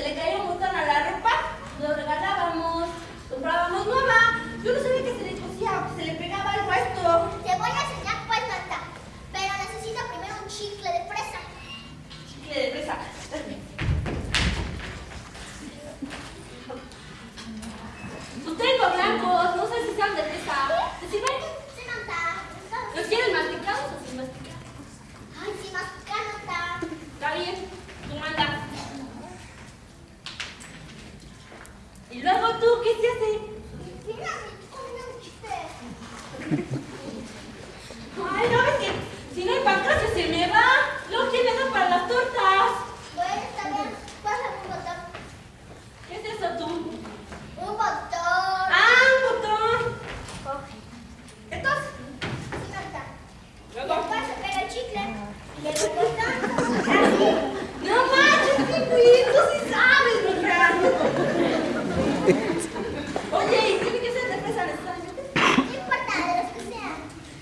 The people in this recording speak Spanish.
se le caía un montón a la ropa, lo regalábamos, comprábamos nueva. Yo no sabía que se le cosía, se le pegaba algo a esto. Te voy a enseñar cuál falta, pero necesito primero un chicle de fresa. Chicle de fresa. ¿Usted ¿Y luego tú qué se hace? Ay, no, es que si no hay pancracia se me va. Luego, ¿quién me da para las tortas? Bueno, está bien. Pásame un botón. ¿Qué es eso tú? Un botón. Ah, un botón. Coge. Entonces. Sí, no está. Luego. Después, pero chicle. Y el botón. Así.